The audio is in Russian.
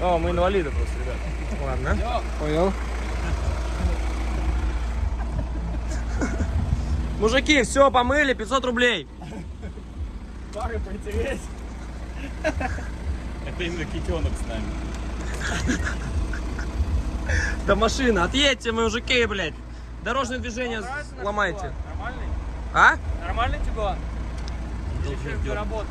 О, мы инвалиды просто, ребят. Ладно. Понял. Мужики, все, помыли, 500 рублей. Пары поинтереснее. Это именно китенок с нами. Да машина, отъедьте, мужики, блядь. Дорожное движение ломайте. Нормальный? А? Нормальный Тигуан? Или еще работает?